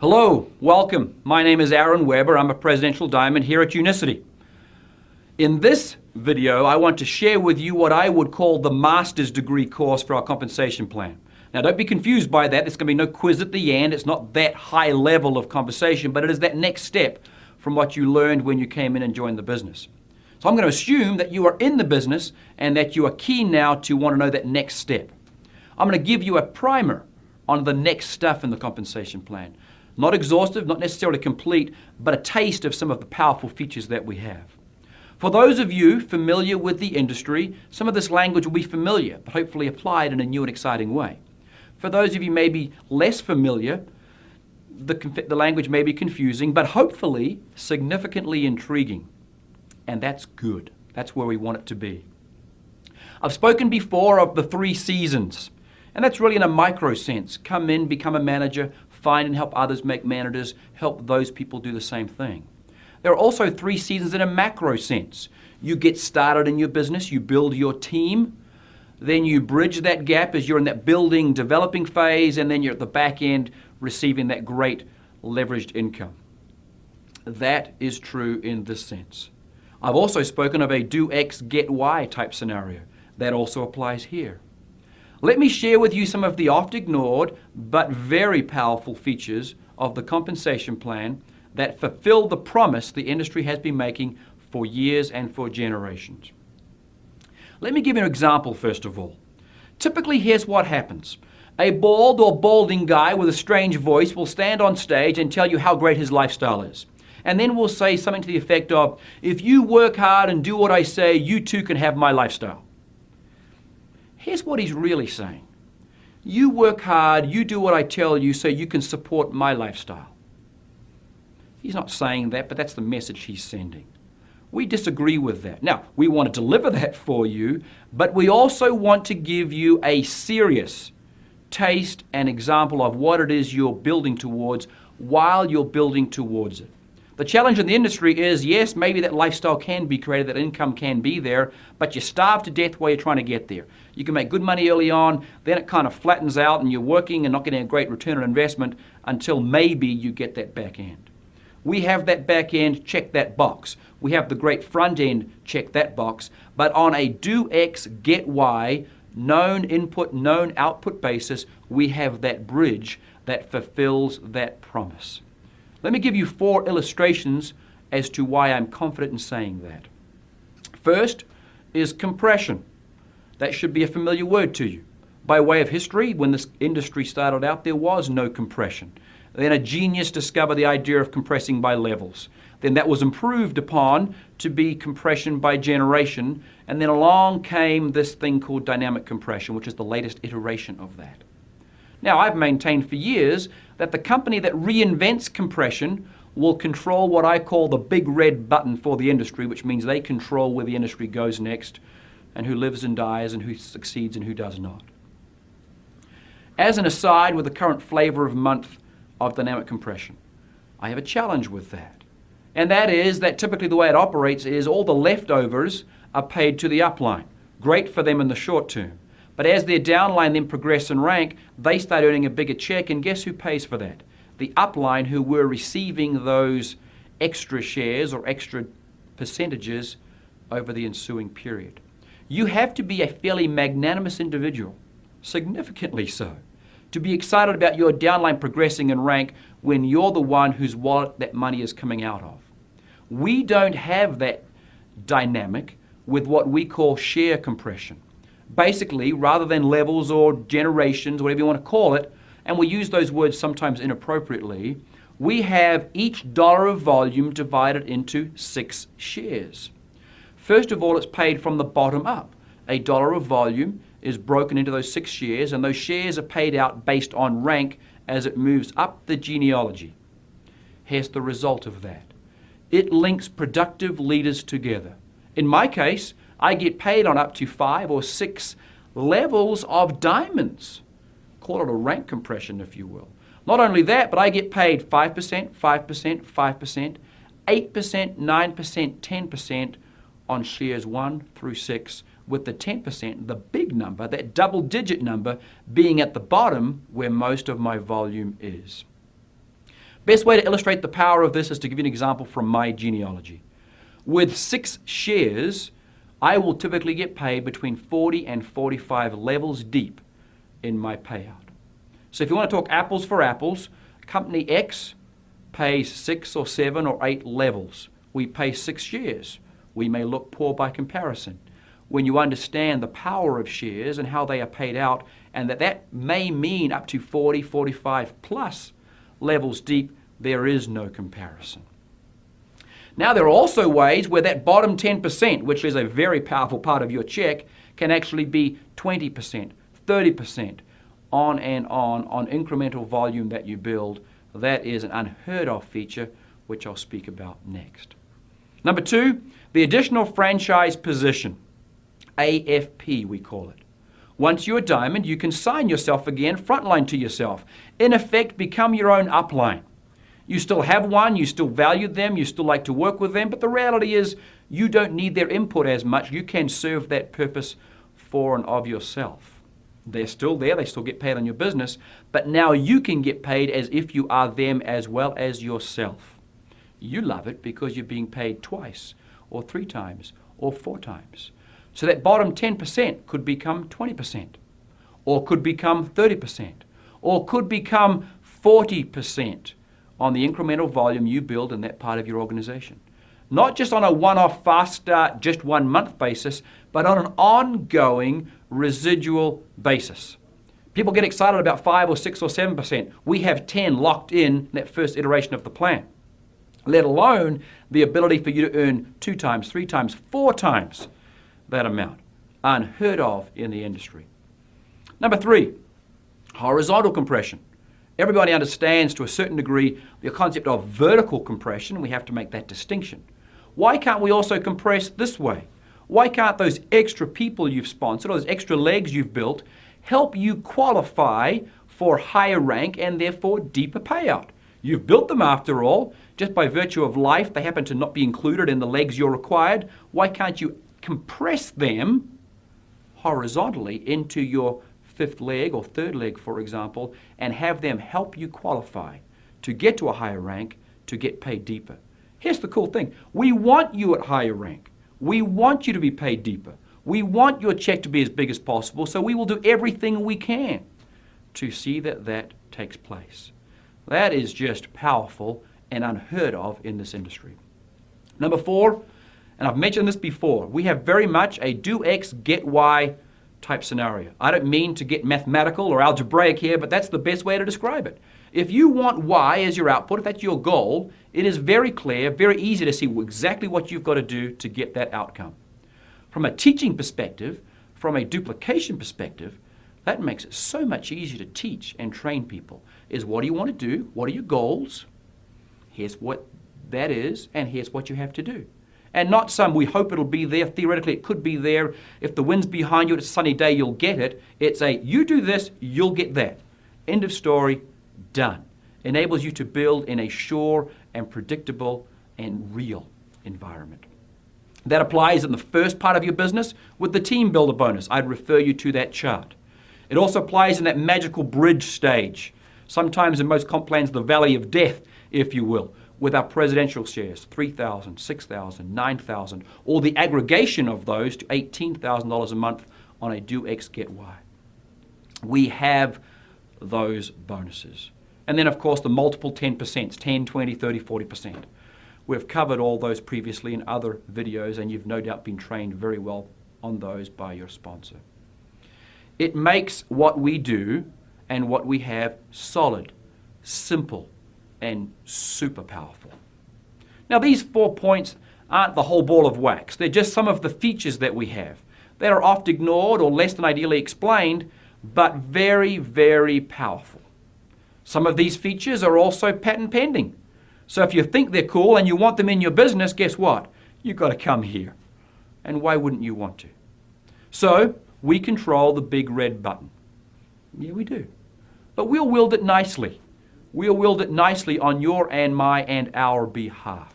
Hello, welcome. My name is Aaron Weber. I'm a presidential diamond here at Unicity. In this video, I want to share with you what I would call the master's degree course for our compensation plan. Now, don't be confused by that. There's going to be no quiz at the end. It's not that high level of conversation, but it is that next step from what you learned when you came in and joined the business. So I'm going to assume that you are in the business and that you are keen now to want to know that next step. I'm going to give you a primer on the next stuff in the compensation plan. Not exhaustive, not necessarily complete, but a taste of some of the powerful features that we have. For those of you familiar with the industry, some of this language will be familiar, but hopefully applied in a new and exciting way. For those of you maybe less familiar, the, the language may be confusing, but hopefully significantly intriguing. And that's good. That's where we want it to be. I've spoken before of the three seasons, and that's really in a micro sense. Come in, become a manager, find and help others make managers, help those people do the same thing. There are also three seasons in a macro sense. You get started in your business, you build your team, then you bridge that gap as you're in that building, developing phase, and then you're at the back end receiving that great leveraged income. That is true in this sense. I've also spoken of a do X, get Y type scenario. That also applies here. Let me share with you some of the oft ignored but very powerful features of the compensation plan that fulfill the promise the industry has been making for years and for generations. Let me give you an example first of all. Typically, here's what happens. A bald or balding guy with a strange voice will stand on stage and tell you how great his lifestyle is. And then we'll say something to the effect of, if you work hard and do what I say, you too can have my lifestyle. Here's what he's really saying. You work hard, you do what I tell you so you can support my lifestyle. He's not saying that, but that's the message he's sending. We disagree with that. Now, we want to deliver that for you, but we also want to give you a serious taste and example of what it is you're building towards while you're building towards it. The challenge in the industry is yes, maybe that lifestyle can be created, that income can be there, but you starve to death while you're trying to get there. You can make good money early on, then it kind of flattens out and you're working and not getting a great return on investment until maybe you get that back end. We have that back end, check that box. We have the great front end, check that box. But on a do X, get Y, known input, known output basis, we have that bridge that fulfills that promise. Let me give you four illustrations as to why I'm confident in saying that. First is compression. That should be a familiar word to you. By way of history, when this industry started out, there was no compression. Then a genius discovered the idea of compressing by levels. Then that was improved upon to be compression by generation. And then along came this thing called dynamic compression, which is the latest iteration of that. Now, I've maintained for years that the company that reinvents compression will control what I call the big red button for the industry, which means they control where the industry goes next and who lives and dies and who succeeds and who does not. As an aside, with the current flavor of month of dynamic compression, I have a challenge with that. And that is that typically the way it operates is all the leftovers are paid to the upline. Great for them in the short term. But as their downline then progress and rank, they start earning a bigger check, and guess who pays for that? The upline who were receiving those extra shares or extra percentages over the ensuing period. You have to be a fairly magnanimous individual, significantly so, to be excited about your downline progressing in rank when you're the one whose wallet that money is coming out of. We don't have that dynamic with what we call share compression basically, rather than levels or generations, whatever you want to call it, and we use those words sometimes inappropriately, we have each dollar of volume divided into six shares. First of all, it's paid from the bottom up. A dollar of volume is broken into those six shares, and those shares are paid out based on rank as it moves up the genealogy. Here's the result of that it links productive leaders together. In my case, I get paid on up to five or six levels of diamonds. Call it a rank compression, if you will. Not only that, but I get paid 5%, 5%, 5%, 8%, 9%, 10% on shares 1 through 6, with the 10%, the big number, that double digit number, being at the bottom where most of my volume is. Best way to illustrate the power of this is to give you an example from my genealogy. With six shares, I will typically get paid between 40 and 45 levels deep in my payout. So if you want to talk apples for apples, company X pays six or seven or eight levels. We pay six shares. We may look poor by comparison. When you understand the power of shares and how they are paid out, and that that may mean up to 40, 45 plus levels deep, there is no comparison. Now, there are also ways where that bottom 10%, which is a very powerful part of your check, can actually be 20%, 30%, on and on, on incremental volume that you build. That is an unheard of feature, which I'll speak about next. Number two, the additional franchise position, AFP, we call it. Once you're a diamond, you can sign yourself again, frontline to yourself. In effect, become your own upline. You still have one, you still value them, you still like to work with them, but the reality is you don't need their input as much. You can serve that purpose for and of yourself. They're still there, they still get paid on your business, but now you can get paid as if you are them as well as yourself. You love it because you're being paid twice, or three times, or four times. So that bottom 10% could become 20%, or could become 30%, or could become 40% on the incremental volume you build in that part of your organization. Not just on a one off fast start, just one month basis, but on an ongoing residual basis. People get excited about 5 or 6 or 7%. We have 10 locked in that first iteration of the plan, let alone the ability for you to earn two times, three times, four times that amount. Unheard of in the industry. Number three, horizontal compression. Everybody understands to a certain degree the concept of vertical compression. We have to make that distinction. Why can't we also compress this way? Why can't those extra people you've sponsored, or those extra legs you've built, help you qualify for higher rank and therefore deeper payout? You've built them after all. Just by virtue of life, they happen to not be included in the legs you're required. Why can't you compress them horizontally into your fifth leg or third leg, for example, and have them help you qualify to get to a higher rank to get paid deeper. Here's the cool thing we want you at higher rank. We want you to be paid deeper. We want your check to be as big as possible, so we will do everything we can to see that that takes place. That is just powerful and unheard of in this industry. Number four, and I've mentioned this before, we have very much a do X, get Y type scenario. I don't mean to get mathematical or algebraic here, but that's the best way to describe it. If you want Y as your output, if that's your goal, it is very clear, very easy to see exactly what you've got to do to get that outcome. From a teaching perspective, from a duplication perspective, that makes it so much easier to teach and train people. Is what do you want to do? What are your goals? Here's what that is, and here's what you have to do and not some we hope it'll be there. Theoretically, it could be there. If the wind's behind you, it's a sunny day, you'll get it. It's a you do this, you'll get that. End of story, done. Enables you to build in a sure and predictable and real environment. That applies in the first part of your business with the team builder bonus. I'd refer you to that chart. It also applies in that magical bridge stage. Sometimes in most comp plans, the valley of death, if you will, with our presidential shares, 3,000, 6,000, 9,000, or the aggregation of those to $18,000 a month on a do X get Y. We have those bonuses. And then, of course, the multiple 10%, 10, 20, 30, 40%. We've covered all those previously in other videos, and you've no doubt been trained very well on those by your sponsor. It makes what we do and what we have solid, simple, and super powerful. Now, these four points aren't the whole ball of wax, they're just some of the features that we have that are oft ignored or less than ideally explained, but very, very powerful. Some of these features are also patent pending. So if you think they're cool and you want them in your business, guess what? You've got to come here. And why wouldn't you want to? So we control the big red button. Yeah, we do. But we'll wield it nicely we'll wield it nicely on your and my and our behalf.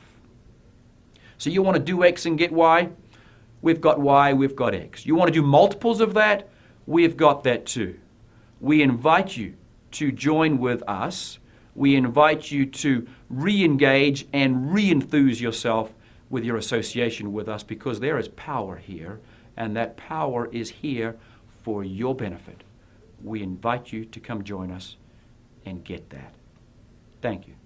So you want to do X and get Y? We've got Y, we've got X. You want to do multiples of that? We've got that too. We invite you to join with us we invite you to re engage and re enthuse yourself with your association with us because there is power here, and that power is here for your benefit. We invite you to come join us and get that. Thank you.